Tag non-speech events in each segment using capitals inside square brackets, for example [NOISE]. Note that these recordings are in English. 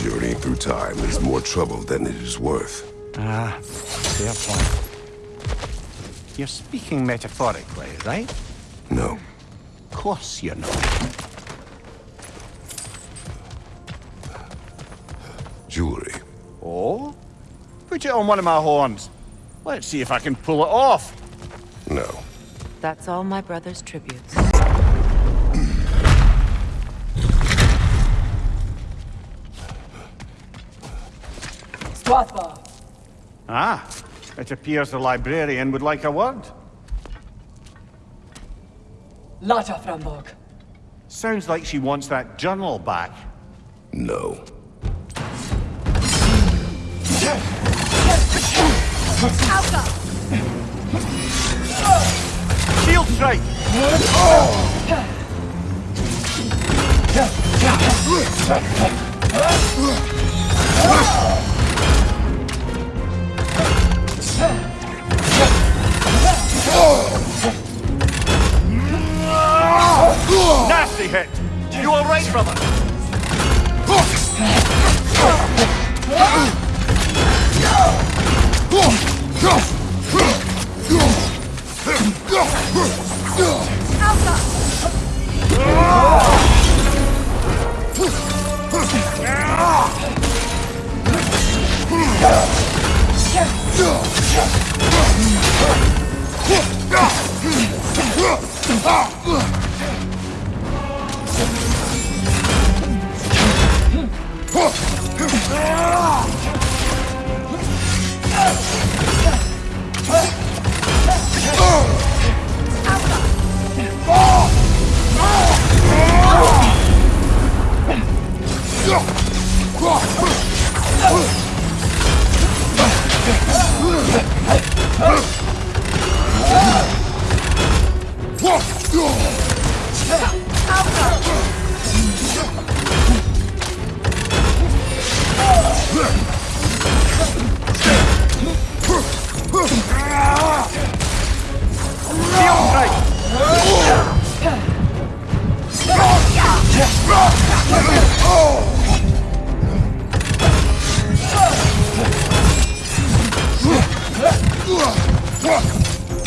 Journeying through time is more trouble than it is worth. Ah, fair point. You're speaking metaphorically, right? No. Of course you're not. Jewelry. Oh? Put it on one of my horns. Let's see if I can pull it off. No. That's all my brother's tributes. Swathbar. Ah, it appears the librarian would like a word. Lata Framborg. Sounds like she wants that journal back. No. Shield strike! Nasty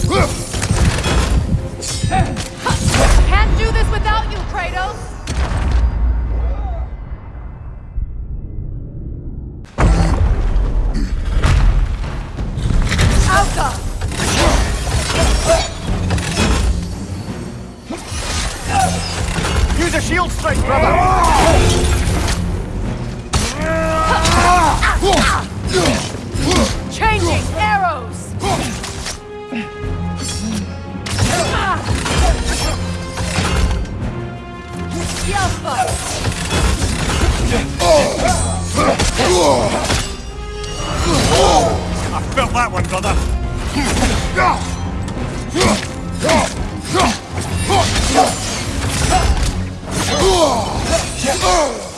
Can't shield strike, brother! Changing arrows! I felt that one, brother! Oh!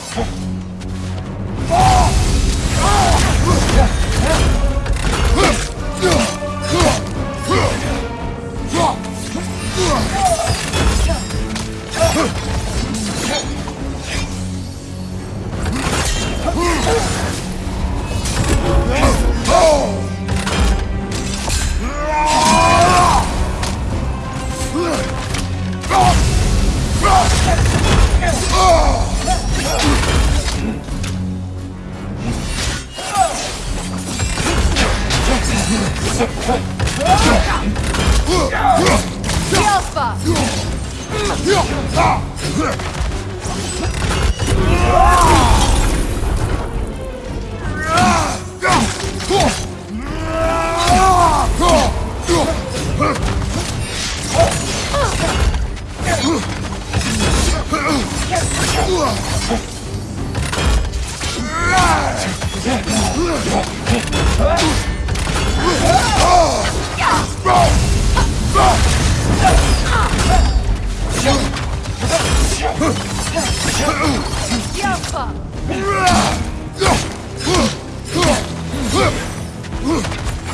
走快。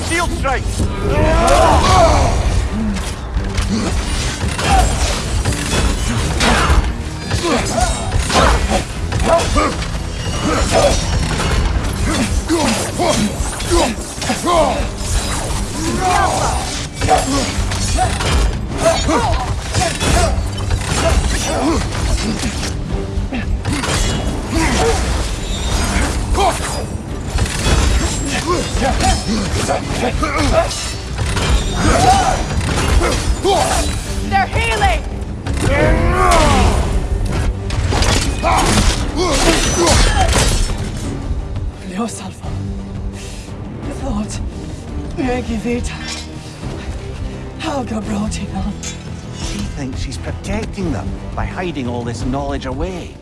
Shield strike! [LAUGHS] They're healing! Leo Salvo. Thought. Megivita. Helga Brotinon. She thinks she's protecting them by hiding all this knowledge away.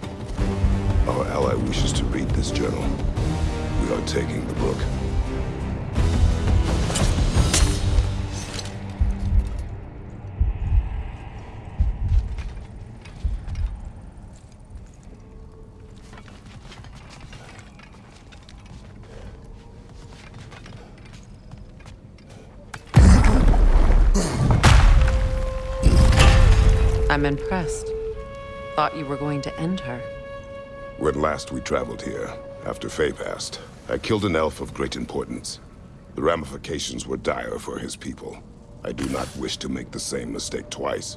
Our ally wishes to read this journal. We are taking the book. I'm impressed. Thought you were going to end her. When last we traveled here, after Faye passed, I killed an elf of great importance. The ramifications were dire for his people. I do not wish to make the same mistake twice.